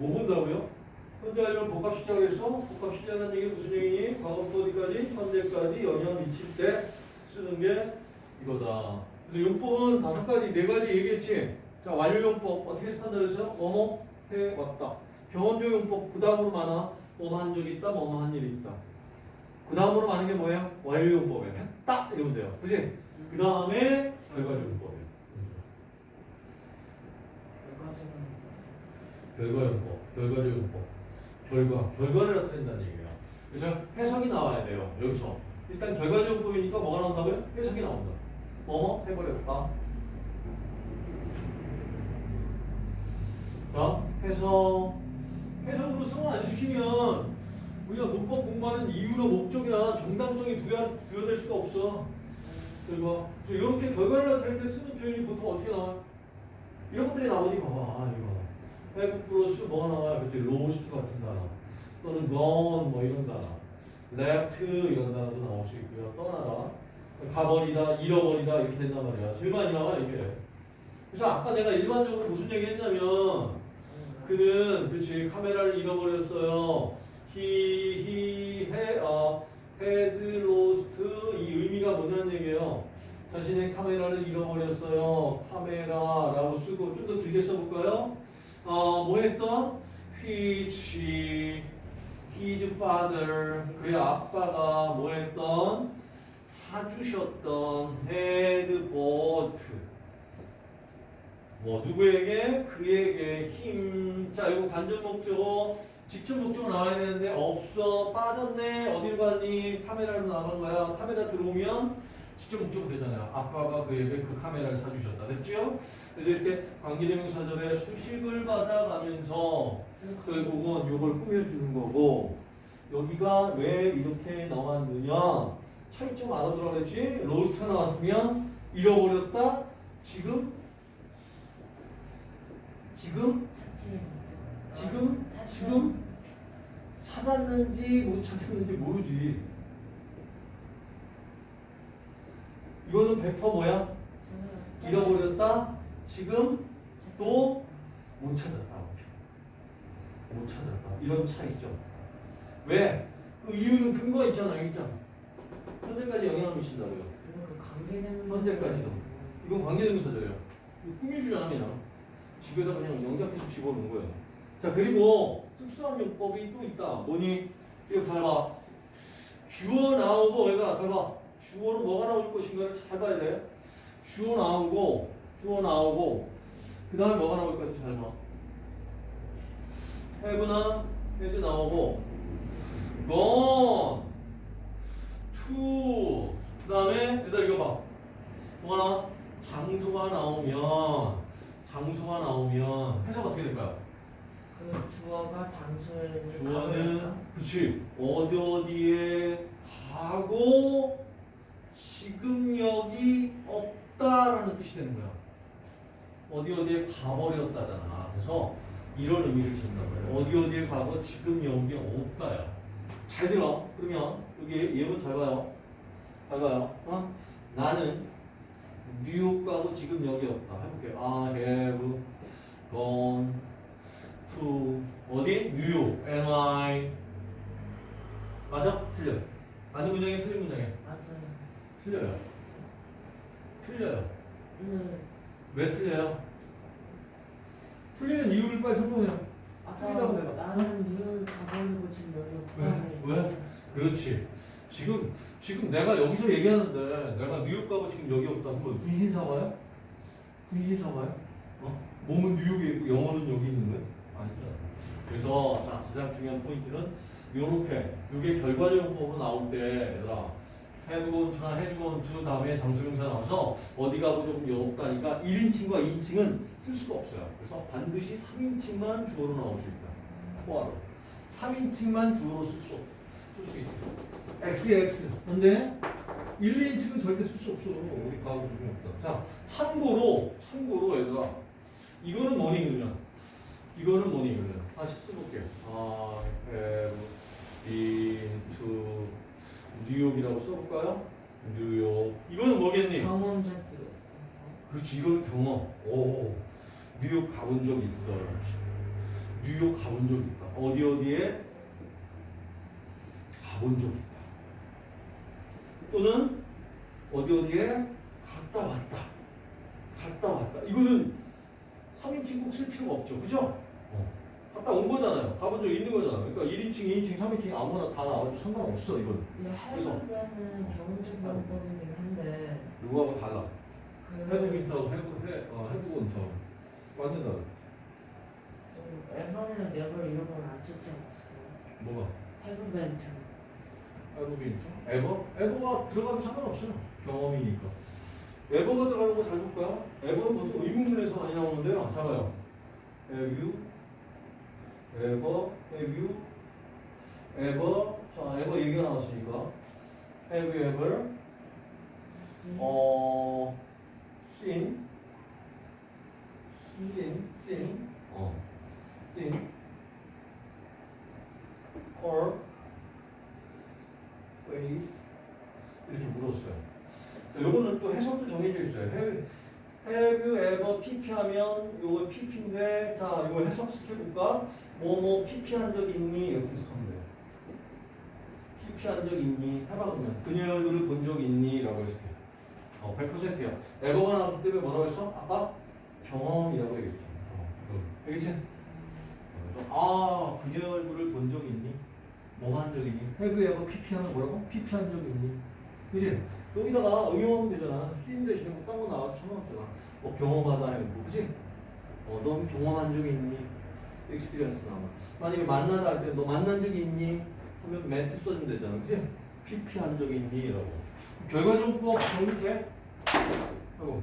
뭐 본다고요? 현재 완료는 복합 시작해서 복합 시작하는 얘기 무슨 얘기니? 과거부터 어디까지? 현재까지 영향 미칠 때 쓰는 게 이거다. 그래서 용법은 다섯 가지, 네 가지 얘기했지? 자, 완료 용법 어떻게 판단했어요? 뭐뭐 해왔다. 경험적 용법 그 다음으로 많아. 적이 있다, 일이 있다. 그 다음으로 많은 게 뭐예요? 완료 용법이에요. 했다 이러면 돼요. 그지? 그 다음에 결과적 용법이에요. 결과 용법, 결과적 용법, 결과, 결과를 나타낸다는 얘기예요. 그래서 해석이 나와야 돼요. 여기서 일단 결과적 용법이니까 뭐가 나온다고요? 해석이 나온다. 뭐뭐 해버렸다. 자, 해석. 해석으로 성을 안 시키면 우리가 문법 공부하는 이유나 목적이나 정당성이 부여, 부여될 수가 없어. 그리고 이렇게 결과를 나타낼 때 쓰는 표현이 보통 어떻게 나와요? 이런 것들이 나오지 봐봐 이거 have 플러스 뭐가 나와요? 그때 lost 같은 단어 또는 gone 뭐 이런 단어 left 이런 단어도 나올 수 있고요. 떠나다 가버리다 잃어버리다 이렇게 된단 말이야 제일 많이 나와 이게 그래서 아까 제가 일반적으로 무슨 얘기 했냐면 그는 그치 카메라를 잃어버렸어요. He, he, he, 어, had lost 이 의미가 뭐냐는 얘기예요. 자신의 카메라를 잃어버렸어요. 카메라라고 쓰고 좀 더 길게 써볼까요? 어, 뭐 했던? which his father 그의 아빠가 뭐 했던? 사주셨던 had bought 뭐 누구에게? 그에게 힘. 자, 이거 관전 목적어 직접 목적어 나와야 되는데 없어. 빠졌네. 어딜 갔니? 카메라로 나간 거야. 카메라 들어오면 목적어 되잖아요. 아빠가 그에게 그 카메라를 사주셨다. 됐죠? 그래서 이렇게 관계대명사절에 수식을 받아가면서 결국은 이걸 꾸며주는 거고 여기가 왜 이렇게 나왔느냐 차이점 알아들어 그랬지? 로스트 나왔으면 잃어버렸다? 지금? 지금? 지금? 지금? 찾았는지 못 찾았는지 모르지. 이거는 100% 뭐야? 잃어버렸다? 지금? 또? 못 찾았다. 못 찾았다. 이런 차이죠. 왜? 그 이유는 근거 있잖아. 있잖아. 현재까지 영향을 미친다고요. 현재까지도. 이건 관계대명사절이에요. 이거 꾸며주잖아 그냥. 집에다 그냥 영작해서 집어넣은 거예요. 자 그리고 특수한 용법이 또 있다. 뭐니? 이거 잘 봐. 주어 나오고 얘가 잘 봐. 주어로 뭐가 나올 것인가를 잘 봐야 돼. 주어 나오고 주어 나오고 그 다음에 뭐가 나올 건지 잘 봐. have나 has 나오고 gone to 그 다음에 얘들아 이거 봐. 뭐가 나와? 장소가 나오면 장소가 나오면 해석 어떻게 될까요? 그 주어가 장소에 주어는 그치 어디 어디에 가고 지금 여기 없다라는 뜻이 되는 거야. 어디 어디에 가버렸다잖아. 그래서 이런 의미를 말이야. 어디 어디에 가고 지금 여기 없다야. 잘 들어. 그러면 여기 예문 잘 봐요. 잘 봐요. 어? 나는 뉴욕 가고 지금 여기 없다. 해볼게. I have gone to 어디? 뉴욕. Am I? 맞아? 틀려. 맞는 문장에 틀린 문장에. 맞아요. 틀려요. 틀려요. 네. 왜 틀려요? 틀리는 이유를 빨리 설명해. 틀리다고 내가. 나는 뉴욕 가버리고 지금 여기 왜? 왜? 그렇지. 지금 지금 내가 여기서 얘기하는데 내가 뉴욕 가고 지금 여기 없다. 그럼 분신 사와요? 분신 사와요? 어? 몸은 뉴욕에 있고 영어는 여기 있는데 아니잖아. 그래서 자 가장 중요한 포인트는 요렇게 요게 결과적 법으로 나올 때 얘들아 해부건투나 해주건투 다음에 장수명사 나와서 어디 가고 조금 없다니까 1인칭과 2인칭은 쓸 수가 없어요. 그래서 반드시 3인칭만 주어로 나올 수 있다. 포화로. 3인칭만 주어로 쓸 수, 쓸수 있다. X에 X. 근데 1, 2인칭은 절대 쓸 수 없어. 우리 가고 조금 없다. 자, 참고로, 참고로 얘들아. 이거는 뭐니, 그러면? 이거는 뭐니, 그러면? 다시 써볼게요. I have been to 뉴욕이라고 써볼까요? 뉴욕. 이거는 뭐겠니? 경험 잡기 그렇지, 이거는 경험. 오, 뉴욕 가본 적 있어. 뉴욕 가본 적 있다. 어디 어디에 가본 적 있다. 또는 어디 어디에 갔다 왔다. 갔다 왔다. 이거는 3인칭 꼭쓸 필요가 없죠. 그죠? 어. 갔다 온 거잖아요. 가본 적 있는 거잖아요. 그러니까 1인칭, 2인칭, 3인칭 아무나 다 나와도 상관없어, 이건. 그래서- 해보면은 경험적 방법이긴 한데 누구하고 달라. 그 해보고 있다고 해보, 해, 어, 해보고 있다고. 완전. 좀 에버나 네버 이런 건안 썼지 않았어요? 뭐가? 헤브벤트 에버빈 에버? 에버가 들어가도 상관없어요. 경험이니까. 에버가 들어가는 거 잘 볼까요? 에버는 보통 의문문에서 많이 나오는데요. 잡아요. You? Ever? Have you? ever? 자, ever 얘기가 나왔으니까. Have you ever? 어, seen? seen? seen? 어, seen? or face 이렇게 물었어요. 자, 요거는 또 해석도 정해져 있어요. Have, have you ever PP 하면 요거 PP인데 자 이거 해석 시켜볼까? 뭐뭐 PP 한적 있니? 이렇게 해석하면 돼요. PP 한적 있니? 해봐 그러면 그녀의 얼굴을 본 적 있니? 라고 해석해. 어, 100%야. 에버가 나왔기 때문에 뭐라고 했어? 아까 경험이라고 얘기했죠. 어. 알겠지? 그래서 아 그녀의 얼굴을 본 적 있니? 뭐한적 있니? 해그 에버 PP 하면 뭐라고? PP 한적 있니? 그지? 여기다가 응용하면 되잖아. 쓰임 대신에 뭐 딴거 나와도 상관없잖아. 뭐 경험하다 해고 그지? 어, 넌 경험한 적이 있니? experience 나와. 만약에 만나다 할 때 너 만난 적이 있니? 하면 멘트 써주면 되잖아. 그지? PP 한 적이 있니? 라고. 결과적으로 뭐 정리돼? 하고